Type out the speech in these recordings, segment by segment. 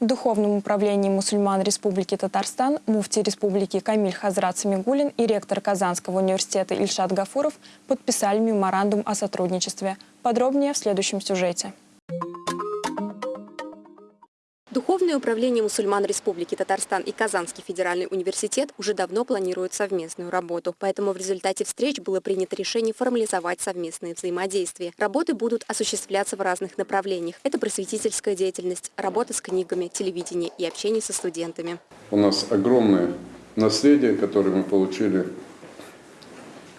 Духовном управлении мусульман Республики Татарстан муфти Республики Камиль Хазрат Самигулин и ректор Казанского университета Ильшат Гафуров подписали меморандум о сотрудничестве. Подробнее в следующем сюжете. Духовное управление мусульман Республики Татарстан и Казанский федеральный университет уже давно планируют совместную работу. Поэтому в результате встреч было принято решение формализовать совместные взаимодействия. Работы будут осуществляться в разных направлениях. Это просветительская деятельность, работа с книгами, телевидение и общение со студентами. У нас огромное наследие, которое мы получили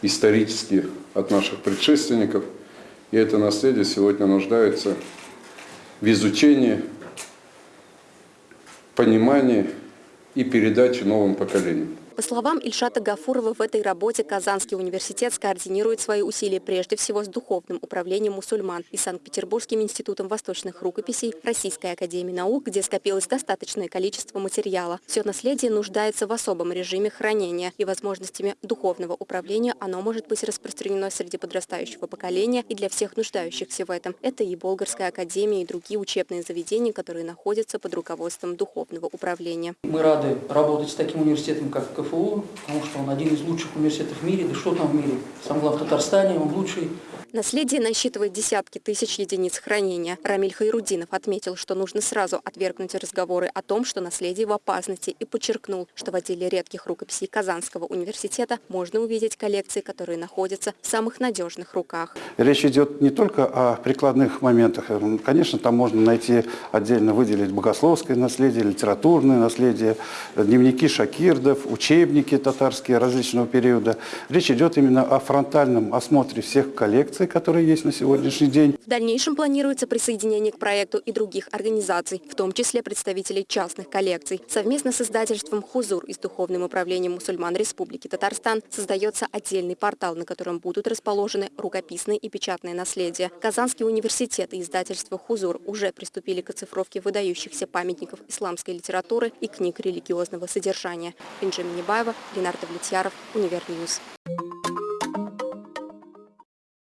исторически от наших предшественников. И это наследие сегодня нуждается в изучении, понимании и передаче новым поколениям. По словам Ильшата Гафурова, в этой работе Казанский университет скоординирует свои усилия прежде всего с Духовным управлением мусульман и Санкт-Петербургским институтом восточных рукописей Российской академии наук, где скопилось достаточное количество материала. Все наследие нуждается в особом режиме хранения и возможностями духовного управления оно может быть распространено среди подрастающего поколения и для всех нуждающихся в этом. Это и Болгарская академия, и другие учебные заведения, которые находятся под руководством духовного управления. Мы рады работать с таким университетом, как КФУ, потому что он один из лучших университетов в мире, да что там в мире, сам главный в Татарстане, он лучший. Наследие насчитывает десятки тысяч единиц хранения. Рамиль Хайрудинов отметил, что нужно сразу отвергнуть разговоры о том, что наследие в опасности, и подчеркнул, что в отделе редких рукописей Казанского университета можно увидеть коллекции, которые находятся в самых надежных руках. Речь идет не только о прикладных моментах. Конечно, там можно найти, отдельно выделить богословское наследие, литературное наследие, дневники шакирдов, учебники татарские различного периода. Речь идет именно о фронтальном осмотре всех коллекций, которые есть на сегодняшний день. В дальнейшем планируется присоединение к проекту и других организаций, в том числе представителей частных коллекций. Совместно с издательством «Хузур» и с Духовным управлением мусульман Республики Татарстан создается отдельный портал, на котором будут расположены рукописные и печатные наследия. Казанский университет и издательство «Хузур» уже приступили к оцифровке выдающихся памятников исламской литературы и книг религиозного содержания. Бенджамин Небаева, Ленардо Влетьяров, Универньюз.